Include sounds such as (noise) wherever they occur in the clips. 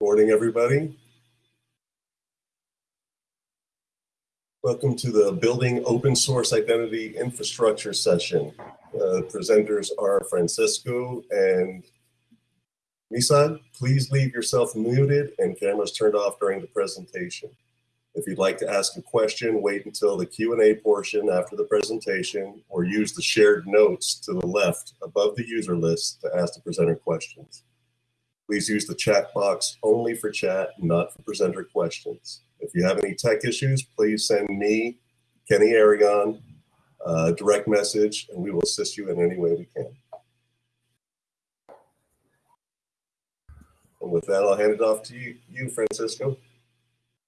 Good morning, everybody. Welcome to the Building Open Source Identity Infrastructure session. Uh, presenters are Francisco and Misagh. Please leave yourself muted and cameras turned off during the presentation. If you'd like to ask a question, wait until the Q&A portion after the presentation or use the shared notes to the left above the user list to ask the presenter questions. Please use the chat box only for chat, not for presenter questions. If you have any tech issues, please send me, Kenny Aragon, a direct message, and we will assist you in any way we can. And with that, I'll hand it off to you, you Francisco.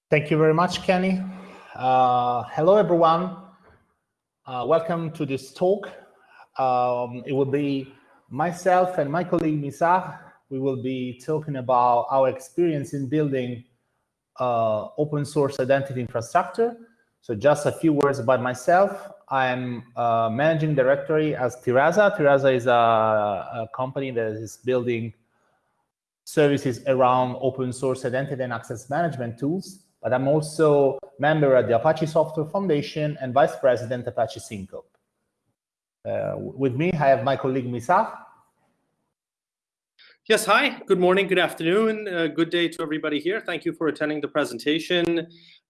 Thank you very much, Kenny. Uh, hello, everyone. Uh, welcome to this talk. Um, it will be myself and my colleague Misagh we will be talking about our experience in building uh, open source identity infrastructure. So just a few words about myself. I'm uh, managing directory as Tirasa. Tirasa is a, a, company that is building services around open source identity and access management tools. But I'm also member at the Apache Software Foundation and vice president Apache Syncope. Uh, with me, I have my colleague Misagh. Yes, hi. Good morning, good afternoon, uh, good day to everybody here. Thank you for attending the presentation.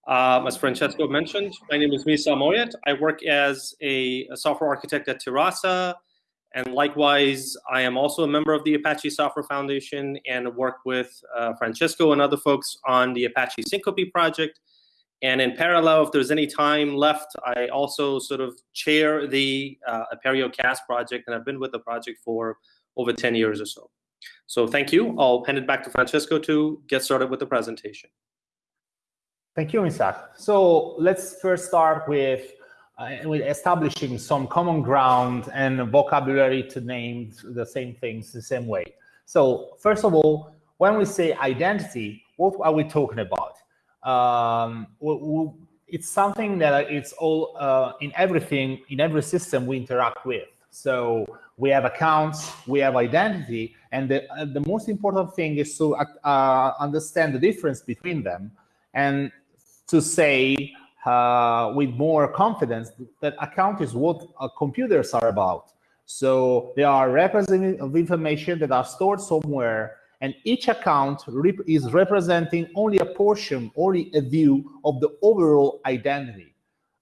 Um, as Francesco mentioned, my name is Misagh Moayyed. I work as a, a, software architect at Tirasa, and likewise, I am also a member of the Apache Software Foundation and work with uh, Francesco and other folks on the Apache Syncope project. And in parallel, if there's any time left, I also sort of chair the uh, Apereo CAS project, and I've been with the project for over 10 years or so. So thank you. I'll hand it back to Francesco to get started with the presentation. Thank you, Isaac. So let's first start with, uh, with establishing some common ground and vocabulary to name the same things the same way. So first of all, when we say identity, what are we talking about? Um, we, we, it's something that it's all uh, in everything, in every system we interact with. So we have accounts, we have identity, and the, uh, the most important thing is to uh, uh, understand the difference between them and to say uh, with more confidence that account is what uh, computers are about. So they are representative of information that are stored somewhere and each account rep is representing only a portion, only a view of the overall identity.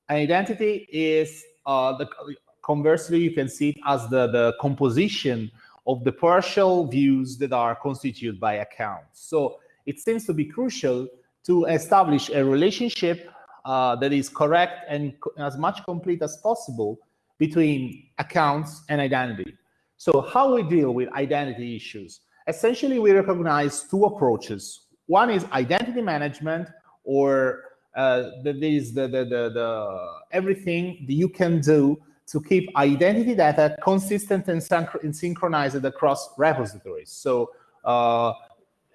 Identity is uh, the Conversely, you can see it as the, the composition of the partial views that are constituted by accounts. So it seems to be crucial to establish a relationship uh, that is correct and as much complete as possible between accounts and identity. So how we deal with identity issues? Essentially, we recognize two approaches. One is identity management, or uh, that is the, the, the, the everything that you can do to keep identity data consistent and, and synchronized across repositories. So uh,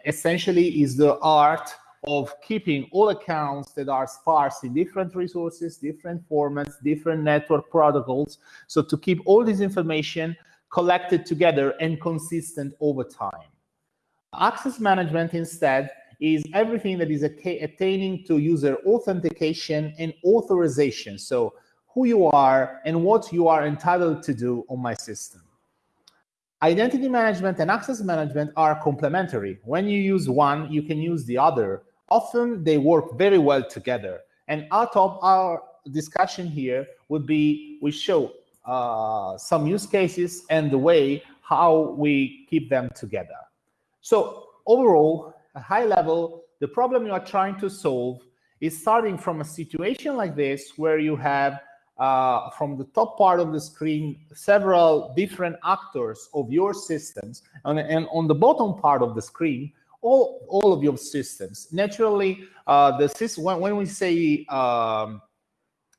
essentially is the art of keeping all accounts that are sparse in different resources, different formats, different network protocols. So to keep all this information collected together and consistent over time. Access management instead is everything that is attaining to user authentication and authorization. So who you are and what you are entitled to do on my system. Identity management and access management are complementary. When you use one, you can use the other. Often they work very well together. And out of our discussion here would be, we show uh, some use cases and the way how we keep them together. So overall, a high level, the problem you are trying to solve is starting from a situation like this where you have uh, from the top part of the screen several different actors of your systems. And, and on the bottom part of the screen all, all of your systems. Naturally uh, the system when, when we say um,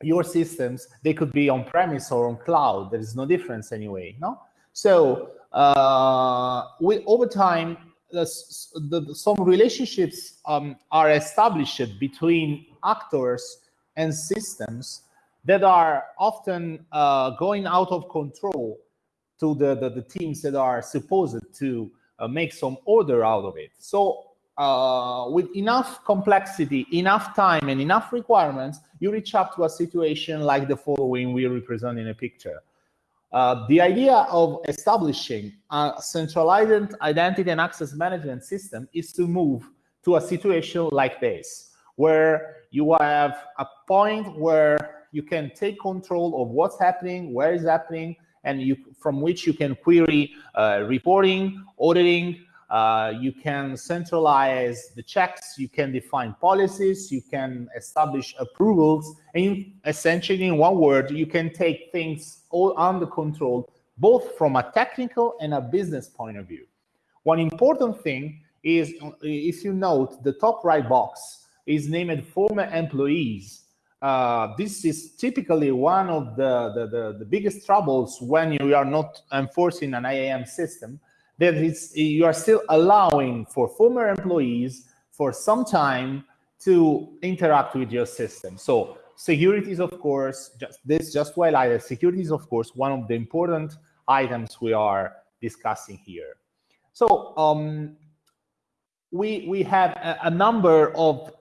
your systems they could be on premise or on cloud. There is no difference anyway no? So uh, we over time the, the, some relationships um, are established between actors and systems that are often uh, going out of control to the, the, the, teams that are supposed to uh, make some order out of it. So uh, with enough complexity, enough time, and enough requirements, you reach up to a situation like the following we represent in a picture. Uh, the idea of establishing a centralized identity and access management system is to move to a situation like this, where you have a point where you can take control of what's happening, where is happening, and you from which you can query uh, reporting, auditing, uh, you can centralize the checks, you can define policies, you can establish approvals, and essentially, in one word, you can take things all under control, both from a technical and a business point of view. One important thing is, if you note, the top right box is named former employees. Uh, this is typically one of the, the, the, the biggest troubles when you are not enforcing an IAM system that it's, you are still allowing for former employees for some time to interact with your system. So security is, of course, just this just highlight that security is, of course, one of the important items we are discussing here. So um, we we have a, a number of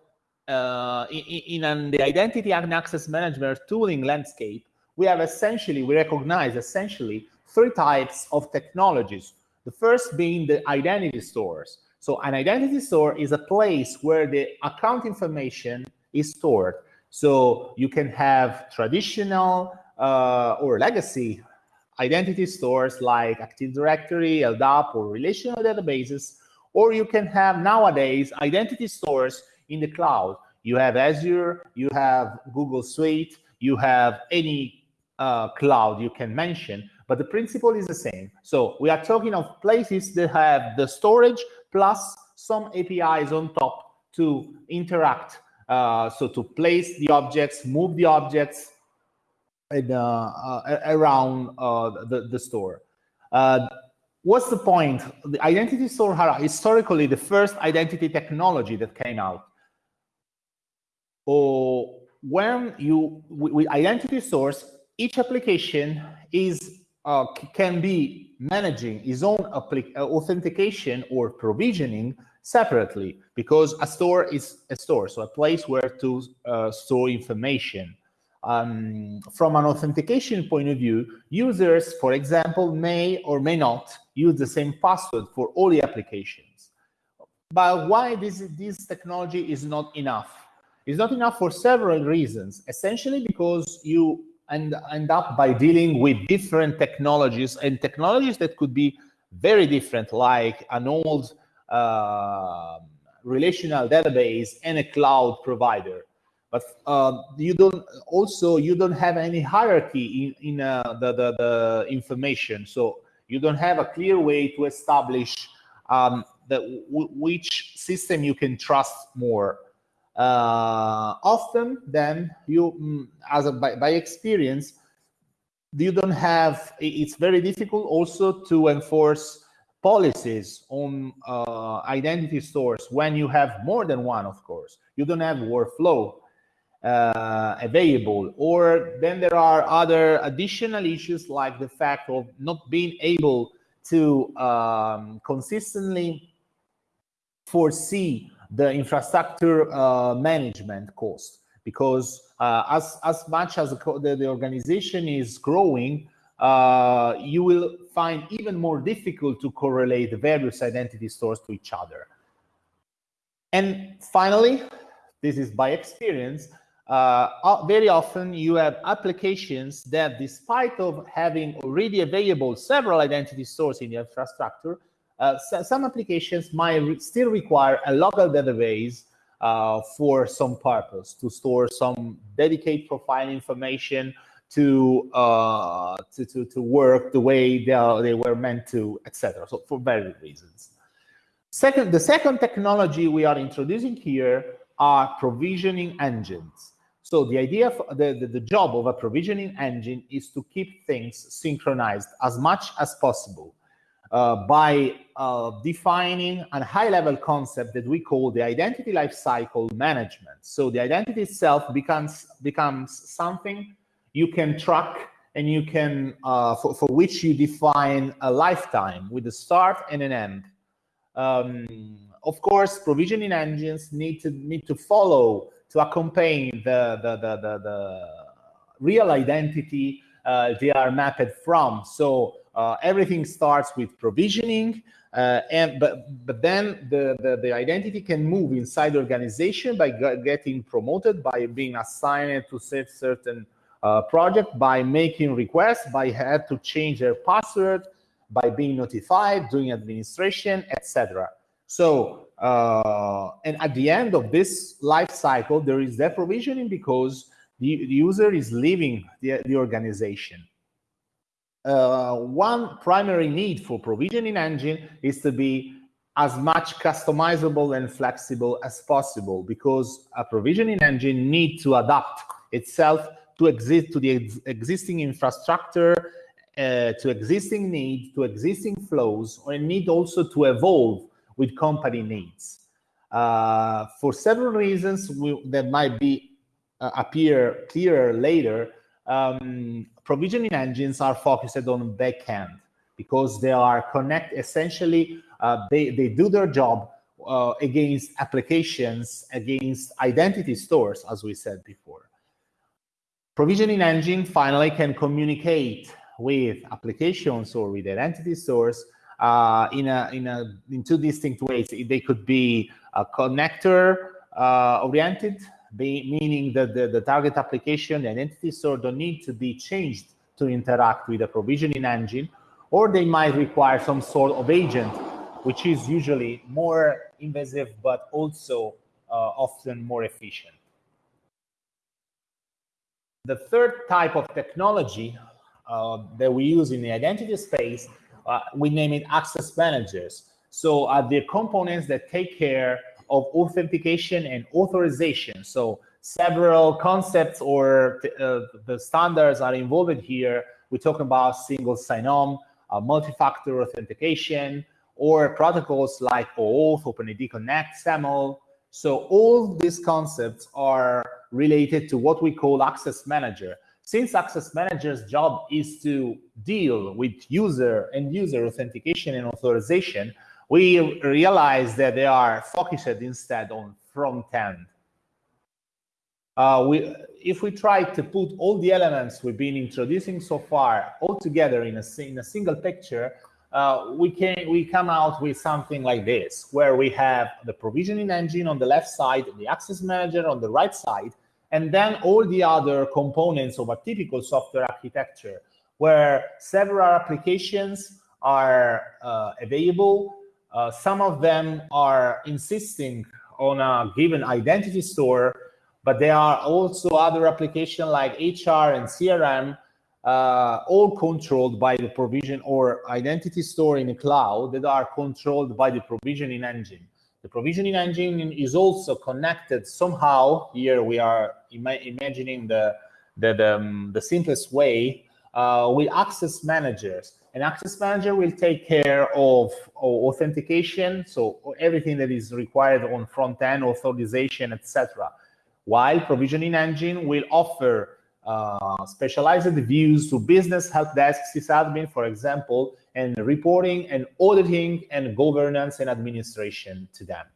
uh, in, in the identity and access management tooling landscape. We have essentially we recognize essentially three types of technologies the first being the identity stores. So an identity store is a place where the account information is stored. So you can have traditional uh, or legacy identity stores like Active Directory, LDAP, or relational databases, or you can have nowadays identity stores in the cloud. You have Azure, you have Google Suite, you have any uh, cloud you can mention, but the principle is the same. So we are talking of places that have the storage plus some APIs on top to interact. Uh, so to place the objects, move the objects uh, uh, around uh, the, the store. Uh, what's the point? The identity store historically the first identity technology that came out. Or when you, with identity source, each application is uh, can be managing his own uh, authentication or provisioning separately because a store is a store, so a place where to uh, store information. Um, from an authentication point of view, users, for example, may or may not use the same password for all the applications. But why this, this technology is not enough? It's not enough for several reasons, essentially because you and end up by dealing with different technologies and technologies that could be very different, like an old uh, relational database and a cloud provider. But uh, you don't also you don't have any hierarchy in, in uh, the, the, the information, so you don't have a clear way to establish um, which system you can trust more uh, often then you mm, as a by, by, experience you don't have it's very difficult also to enforce policies on uh, identity stores when you have more than one of course. You don't have workflow uh, available. Or then there are other additional issues like the fact of not being able to um, consistently foresee the infrastructure uh, management cost. Because uh, as as much as the, the organization is growing uh, you will find even more difficult to correlate the various identity stores to each other. And finally this is by experience uh, very often you have applications that despite of having already available several identity stores in the infrastructure uh, so some applications might re still require a local database uh, for some purpose to store some dedicated profile information to, uh, to, to, to, work the way they, are, they were meant to, etc. So for various reasons. Second, the second technology we are introducing here are provisioning engines. So the idea, of the, the, the job of a provisioning engine is to keep things synchronized as much as possible by uh, defining a high-level concept that we call the identity lifecycle management. So the identity itself becomes becomes something you can track and you can uh, for, for which you define a lifetime with a start and an end. Um, of course, provisioning engines need to need to follow to accompany the the the, the, the real identity uh, they are mapped from. So uh, everything starts with provisioning, uh, and but but then the, the, the identity can move inside the organization by getting promoted, by being assigned to certain uh, project, by making requests, by had to change their password, by being notified, doing administration, etc. So uh, and at the end of this life cycle, there is deprovisioning because the, the user is leaving the, the organization. Uh, one primary need for provisioning engine is to be as much customizable and flexible as possible because a provisioning engine needs to adapt itself to exist to the ex existing infrastructure, uh, to existing needs, to existing flows, and need also to evolve with company needs. Uh, for several reasons we, that might be uh, appear clearer later, um, provisioning engines are focused on backend because they are connect essentially uh, they, they do their job uh, against applications against identity stores as we said before. Provisioning engine finally can communicate with applications or with identity stores uh, in a in a in two distinct ways. They could be a connector uh, oriented be, meaning that the, the target application, the entity store don't need to be changed to interact with the provisioning engine, or they might require some sort of agent, which is usually more invasive, but also uh, often more efficient. The third type of technology uh, that we use in the identity space, uh, we name it access managers. So uh, the components that take care of authentication and authorization. So several concepts or uh, the standards are involved here. We talk about single sign-on, uh, multi-factor authentication, or protocols like OAuth, OpenID Connect, SAML. So all these concepts are related to what we call access manager. Since access manager's job is to deal with user and user authentication and authorization, we realize that they are focused instead on front end. Uh, we, if we try to put all the elements we've been introducing so far all together in a, in a single picture, uh, we can we come out with something like this, where we have the provisioning engine on the left side, the access manager on the right side, and then all the other components of a typical software architecture, where several applications are uh, available uh, some of them are insisting on a given identity store, but there are also other applications like HR and CRM, uh, all controlled by the provision or identity store in the cloud that are controlled by the provisioning engine. The provisioning engine is also connected somehow. Here we are ima imagining the, the, the, um, the simplest way uh, with access managers. An access manager will take care of, authentication, so everything that is required on front end, authorization, etc. While provisioning engine will offer uh, specialized views to business help desk sysadmin, for example, and reporting and auditing and governance and administration to them.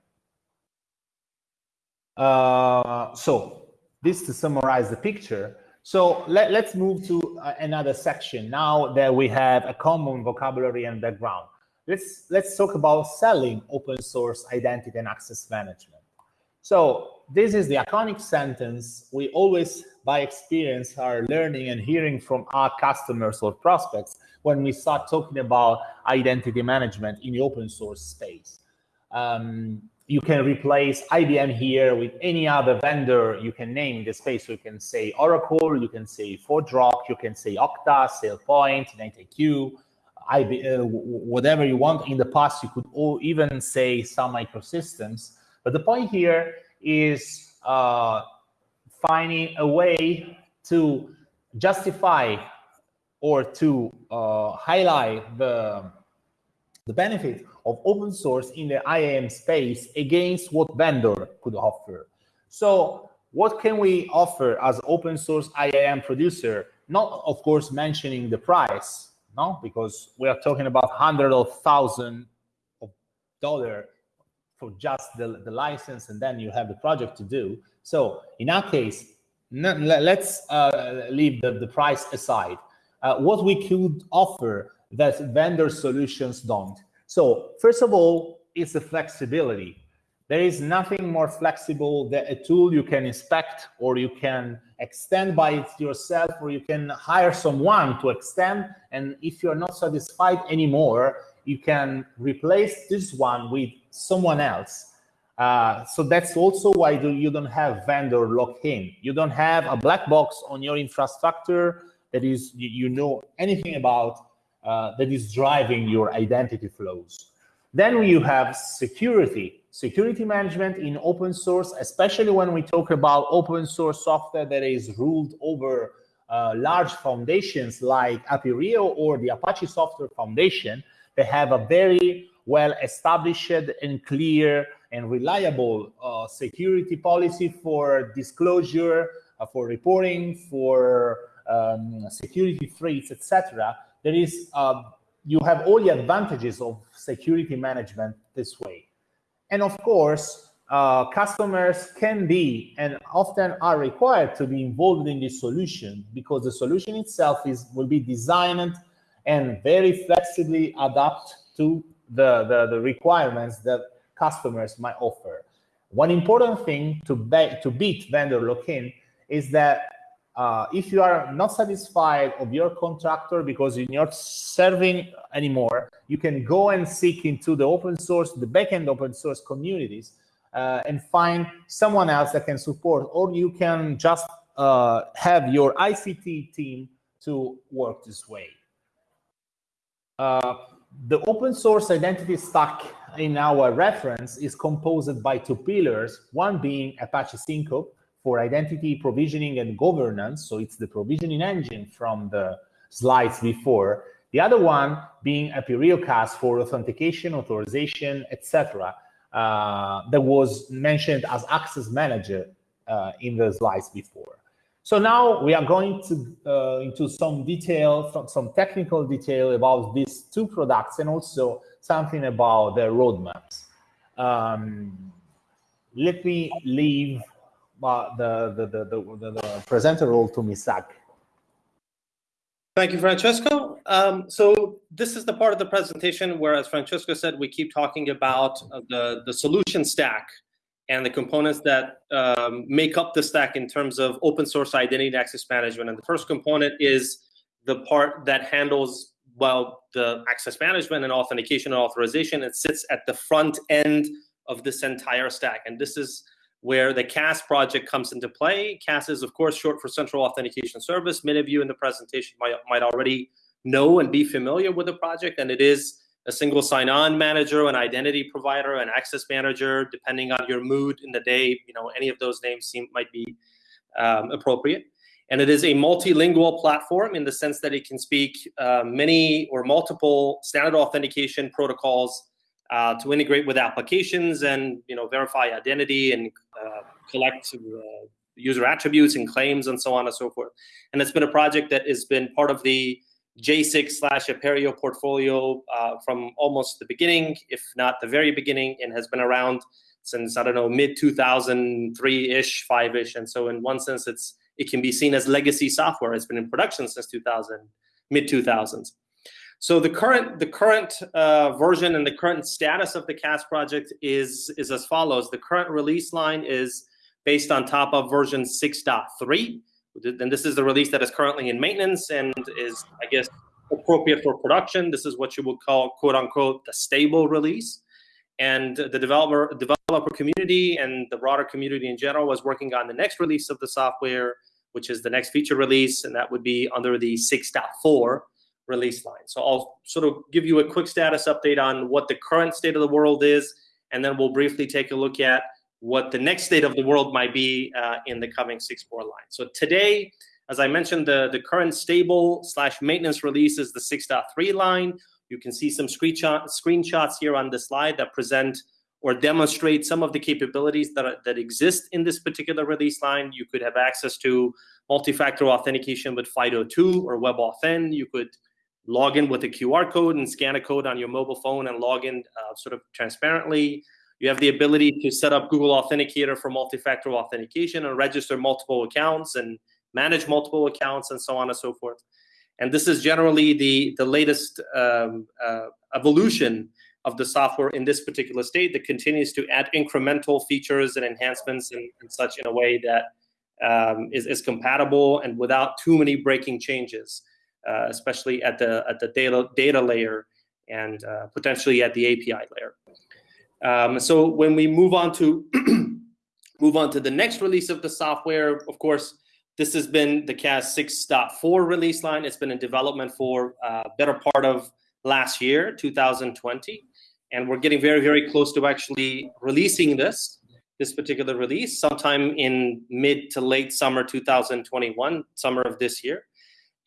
Uh, so this to summarize the picture. So let, us move to another section now that we have a common vocabulary and background. Let's, let's talk about selling open source identity and access management. So this is the iconic sentence we always, by experience, are learning and hearing from our customers or prospects when we start talking about identity management in the open source space. Um, you can replace IBM here with any other vendor you can name in the space. So you can say Oracle, you can say ForgeRock, you can say Okta, SailPoint, NetIQ, IB, uh, whatever you want. In the past, you could even say Sun Microsystems. But the point here is uh, finding a way to justify or to uh, highlight the, the benefit of open source in the IAM space against what vendor could offer. So what can we offer as open source IAM producer? Not, of course, mentioning the price, no, because we are talking about hundreds of thousands of dollar for just the, the license and then you have the project to do. So in our case, let's uh, leave the, the price aside. Uh, what we could offer that vendor solutions don't. So first of all, it's the flexibility. There is nothing more flexible than a tool you can inspect or you can extend by it yourself or you can hire someone to extend. And if you're not satisfied anymore, you can replace this one with someone else. Uh, so that's also why do you don't have vendor lock-in. You don't have a black box on your infrastructure that is you, you know anything about uh, that is driving your identity flows. Then you have security. Security management in open source, especially when we talk about open source software that is ruled over uh, large foundations like Apereo or the Apache Software Foundation, they have a very well established and clear and reliable uh, security policy for disclosure, uh, for reporting, for um, security threats, etc. There is uh, you have all the advantages of security management this way. And of course, uh, customers can be and often are required to be involved in this solution because the solution itself is will be designed and very flexibly adapt to the, the, the requirements that customers might offer. One important thing to, be, to beat vendor lock-in is that uh, if you are not satisfied of your contractor because you're not serving anymore, you can go and seek into the open source, the backend open source communities uh, and find someone else that can support, or you can just uh, have your ICT team to work this way. Uh, the open source identity stack in our reference is composed by two pillars, one being Apache Syncope, for identity provisioning and governance. So it's the provisioning engine from the slides before. The other one being Apereo CAS for authentication, authorization, etc. Uh, that was mentioned as access manager uh, in the slides before. So now we are going to uh, into some detail, some, some technical detail about these two products and also something about their roadmaps. Um, let me leave uh, the, the, the, the, the presenter role to Misagh. Thank you, Francesco. Um, so this is the part of the presentation where, as Francesco said, we keep talking about uh, the, the solution stack and the components that um, make up the stack in terms of open source identity and access management. And the first component is the part that handles, well, the access management and authentication and authorization. It sits at the front end of this entire stack. And this is where the CAS project comes into play. CAS is, of course, short for Central Authentication Service. Many of you in the presentation might, might already know and be familiar with the project, and it is a single sign-on manager, an identity provider, an access manager, depending on your mood in the day. You know, any of those names seem might be um, appropriate. And it is a multilingual platform in the sense that it can speak uh, many or multiple standard authentication protocols uh, to integrate with applications and you know verify identity and uh, collect uh, user attributes and claims and so on and so forth. And it's been a project that has been part of the Jasig slash Apereo portfolio uh, from almost the beginning, if not the very beginning, and has been around since I don't know mid 2003 ish, five ish. And so in one sense, it's it can be seen as legacy software. It's been in production since 2000, mid 2000s. So the current the current uh, version and the current status of the CAS project is is as follows. The current release line is based on top of version 6.3. And this is the release that is currently in maintenance and is, I guess, appropriate for production. This is what you would call, quote unquote, the stable release. And the developer developer community and the broader community in general was working on the next release of the software, which is the next feature release, and that would be under the 6.4 release line. So I'll sort of give you a quick status update on what the current state of the world is, and then we'll briefly take a look at what the next state of the world might be uh, in the coming 6.4 line. So today, as I mentioned, the, the current stable slash maintenance release is the 6.3 line. You can see some screenshot, screenshots here on the slide that present or demonstrate some of the capabilities that, are, that exist in this particular release line. You could have access to multi-factor authentication with FIDO2 or WebAuthn. You could log in with a QR code and scan a code on your mobile phone and log in uh, sort of transparently. You have the ability to set up Google Authenticator for multi-factor authentication and register multiple accounts and manage multiple accounts and so on and so forth. And this is generally the, the latest um, uh, evolution of the software in this particular state that continues to add incremental features and enhancements and, and such in a way that um, is is, compatible and without too many breaking changes, especially at the at the data data layer and uh, potentially at the API layer. Um, so when we move on to (clears throat) move on to the next release of the software, of course, this has been the CAS 6.4 release line. It's been in development for uh, better part of last year, 2020, and we're getting very, very close to actually releasing this this particular release sometime in mid to late summer 2021, summer of this year.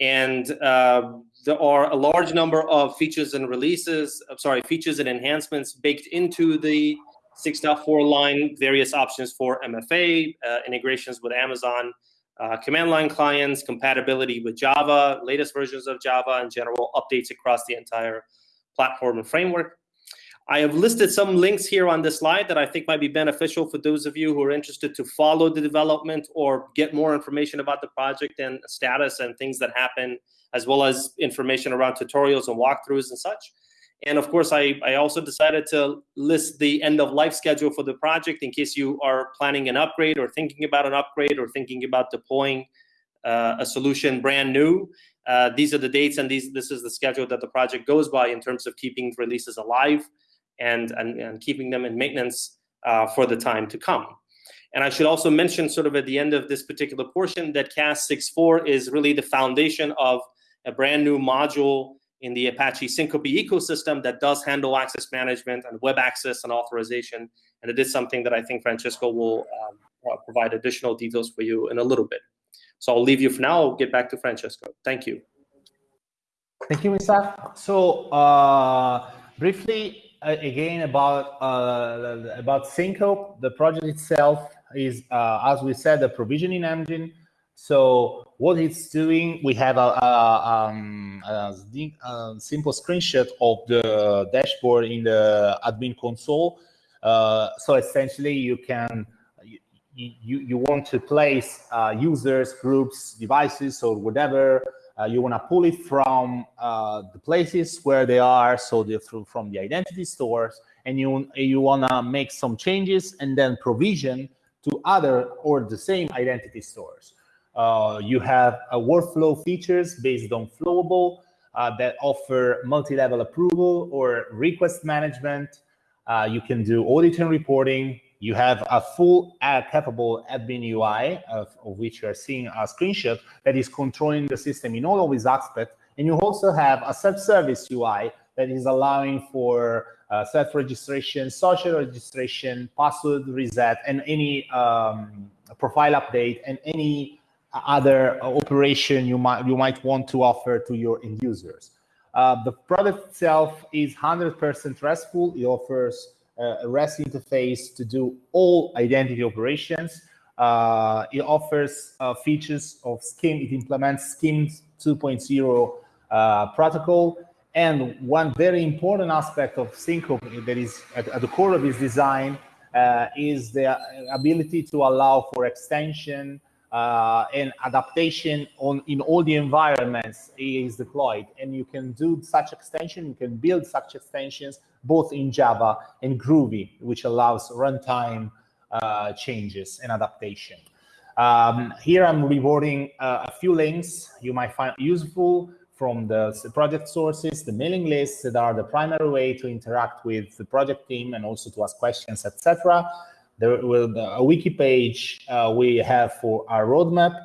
And uh, there are a large number of features and releases, I'm sorry, features and enhancements baked into the 6.4 line, various options for MFA, uh, integrations with Amazon, uh, command line clients, compatibility with Java, latest versions of Java, and general updates across the entire platform and framework. I have listed some links here on this slide that I think might be beneficial for those of you who are interested to follow the development or get more information about the project and status and things that happen, as well as information around tutorials and walkthroughs and such. And of course, I, I also decided to list the end of life schedule for the project in case you are planning an upgrade or thinking about an upgrade or thinking about deploying uh, a solution brand new. Uh, these are the dates and these this is the schedule that the project goes by in terms of keeping releases alive and, and, and keeping them in maintenance uh, for the time to come. And I should also mention sort of at the end of this particular portion that CAS 6.4 is really the foundation of a brand new module in the Apache Syncope ecosystem that does handle access management and web access and authorization. And it is something that I think Francesco will um, uh, provide additional details for you in a little bit. So I'll leave you for now. I'll get back to Francesco. Thank you. Thank you, Misagh. So uh, briefly, again about uh, about Syncope. The project itself is, uh, as we said, a provisioning engine. So what it's doing, we have a, a, um, a, simple screenshot of the dashboard in the admin console. Uh, so essentially, you can you you want to place uh, users, groups, devices, or whatever uh, you want to pull it from uh, the places where they are, so through, from the identity stores, and you, you want to make some changes and then provision to other or the same identity stores. Uh, you have a workflow features based on Flowable uh, that offer multi-level approval or request management. Uh, you can do audit and reporting. You have a full uh, capable admin UI, of, of, which you are seeing a screenshot, that is controlling the system in all of its aspects. And you also have a self-service UI that is allowing for uh, self-registration, social registration, password reset, and any um, profile update, and any other operation you might you might want to offer to your end users. Uh, the product itself is 100% RESTful. It offers a REST interface to do all identity operations. Uh, it offers uh, features of SCIM. It implements SCIM 2.0 uh, protocol. And one very important aspect of Syncope that is at, at the core of its design uh, is the ability to allow for extension uh, and adaptation on in all the environments is deployed. And you can do such extension, you can build such extensions both in Java and Groovy, which allows runtime uh, changes and adaptation. Um, here I'm rewarding uh, a few links you might find useful from the project sources, the mailing lists that are the primary way to interact with the project team and also to ask questions, etc. There will a wiki page uh, we have for our roadmap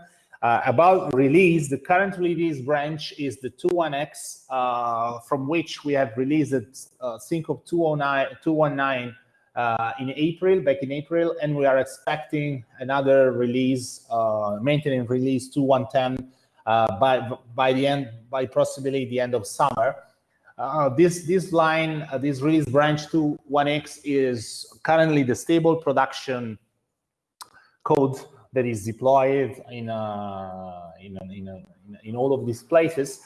uh, about release, the current release branch is the 21X, uh, from which we have released uh, Syncope 209, 219 uh, in April, back in April, and we are expecting another release, uh, maintenance release 2110 uh, by by the end, by possibly the end of summer. Uh, this this line, this release branch 21X is currently the stable production code that is deployed in, uh, in, in, in, all of these places.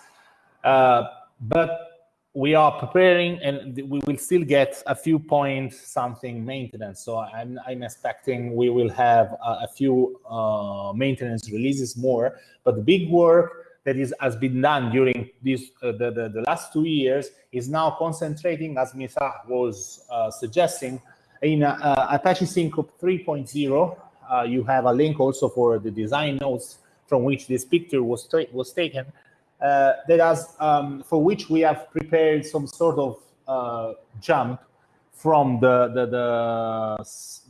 Uh, but we are preparing and we will still get a few point something maintenance. So I'm, I'm expecting we will have a, a few uh, maintenance releases more, but the big work that is has been done during this uh, the, the, the last two years is now concentrating, as Misagh was uh, suggesting, in uh, Apache Syncope 3.0. Uh, you have a link also for the design notes from which this picture was was taken uh, that has, um, for which we have prepared some sort of uh, jump from the, the, the,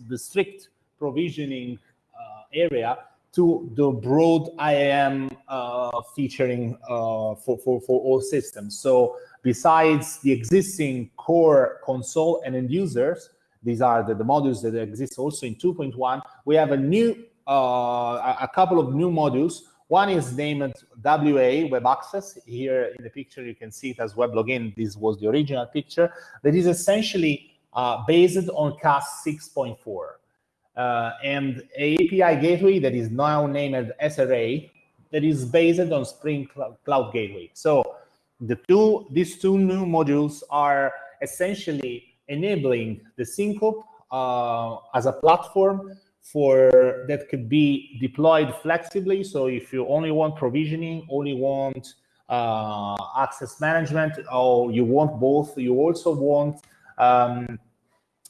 the strict provisioning uh, area to the broad IAM uh, featuring uh, for, for, for all systems. So besides the existing core console and end users, these are the, the modules that exist also in 2.1, we have a new, uh, a couple of new modules one is named WA, Web Access. Here in the picture, you can see it as Web Login. This was the original picture. That is essentially uh, based on CAS 6.4. Uh, and API gateway that is now named SRA that is based on Spring Cloud Gateway. So the two, these two new modules are essentially enabling the Syncope uh, as a platform for that could be deployed flexibly. So if you only want provisioning, only want uh, access management, or you want both, you also want um,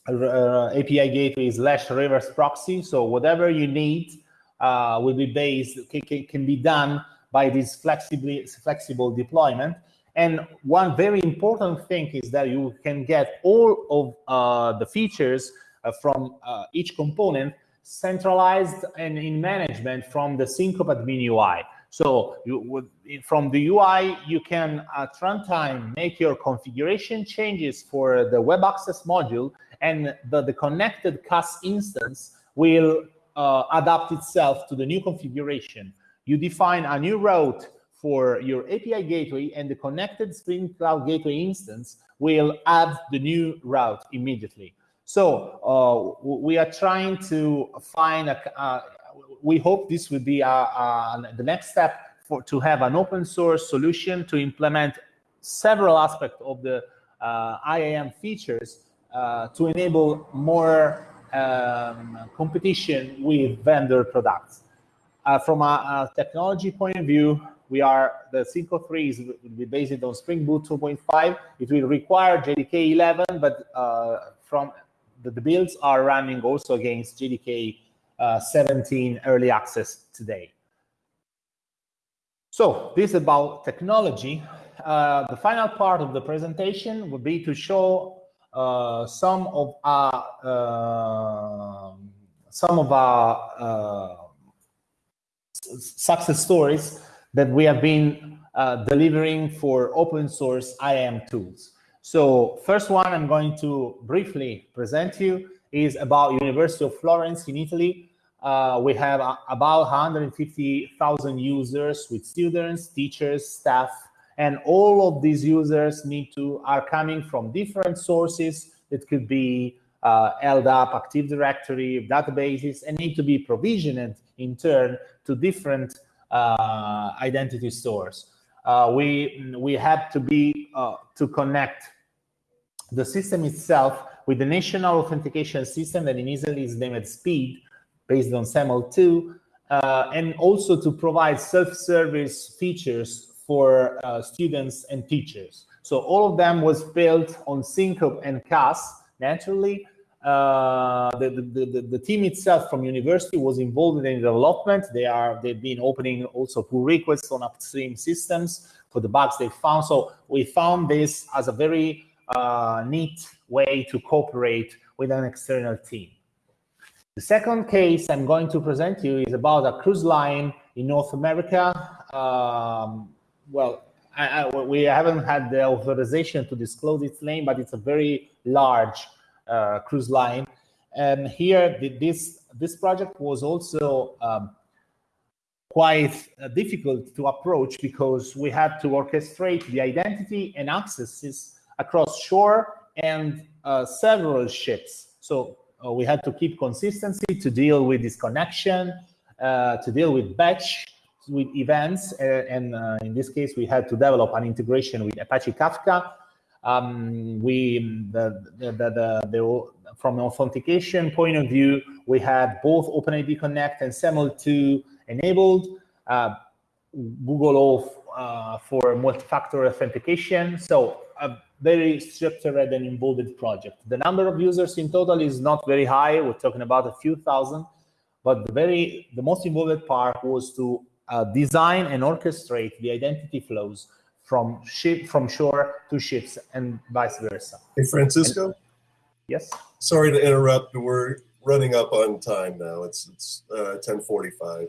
uh, API gateway slash reverse proxy. So whatever you need uh, will be based, can, can be done by this flexibly, flexible deployment. And one very important thing is that you can get all of uh, the features uh, from uh, each component centralized and in management from the Syncope admin UI. So you from the UI, you can at runtime make your configuration changes for the web access module and the, the connected CAS instance will uh, adapt itself to the new configuration. You define a new route for your API gateway and the connected Spring Cloud Gateway instance will add the new route immediately. So uh, we are trying to find a, uh, we hope this will be a, a, the next step for to have an open source solution to implement several aspects of the uh, IAM features uh, to enable more um, competition with vendor products. Uh, from a, a, technology point of view, we are the Syncope 3 is will be based on Spring Boot 2.5. It will require JDK 11, but uh, from the, the builds are running also against JDK uh, 17 early access today. So this is about technology. Uh, the final part of the presentation would be to show uh, some of our uh, some of our uh, success stories that we have been uh, delivering for open source IAM tools. So first one I'm going to briefly present you is about University of Florence in Italy. Uh, we have uh, about 150,000 users with students, teachers, staff, and all of these users need to are coming from different sources. It could be uh, LDAP, Active Directory, databases, and need to be provisioned in turn to different uh, identity stores uh, we we have to be uh, to connect the system itself with the national authentication system that in Italy is named SPID, based on SAML2, uh, and also to provide self-service features for uh, students and teachers. So all of them was built on Syncope and CAS naturally, uh, the, the, the, the, team itself from university was involved in the development. They are they've been opening also pull requests on upstream systems for the bugs they found. So we found this as a very uh, neat way to cooperate with an external team. The second case I'm going to present you is about a cruise line in North America. Um, well, I, I, we haven't had the authorization to disclose its name, but it's a very large uh, cruise line. And here, this this project was also um, quite uh, difficult to approach because we had to orchestrate the identity and accesses across shore and uh, several ships. So we had to keep consistency to deal with disconnection, uh, to deal with batch, with events, uh, and in this case, we had to develop an integration with Apache Kafka Um, we the, the, the, the, from an authentication point of view, we have both OpenID Connect and SAML2 enabled. Uh, Google Auth uh, for multi-factor authentication. So a very structured and involved project. The number of users in total is not very high. We're talking about a few thousand, but the very the most involved part was to uh, design and orchestrate the identity flows from ship from shore to ships and vice versa. Hey, Francisco. And, yes. Sorry to interrupt. We're running up on time now. It's it's uh, ten forty five.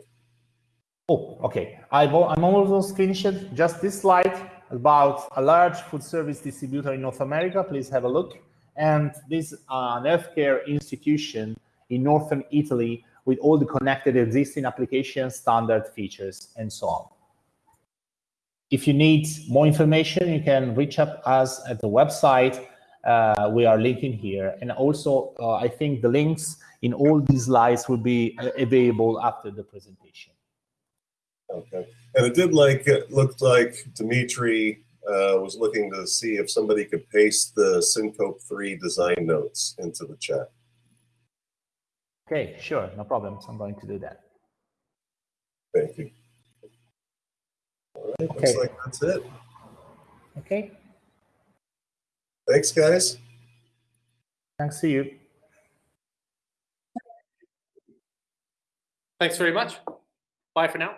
Oh, okay. I've, I'm almost finished. Just this slide about a large food service distributor in North America. Please have a look. And this uh, healthcare institution in northern Italy with all the connected existing application standard features, and so on. If you need more information, you can reach up us at the website. Uh, we are linking here. And also, uh, I think the links in all these slides will be uh, available after the presentation. Okay. And it did like, it looked like Dimitri uh, was looking to see if somebody could paste the Syncope 3 design notes into the chat. Okay, sure, no problems. I'm going to do that. Thank you. All right, Okay. looks like that's it. Okay, Thanks, guys. thanks to you. Thanks very much. Bye for now.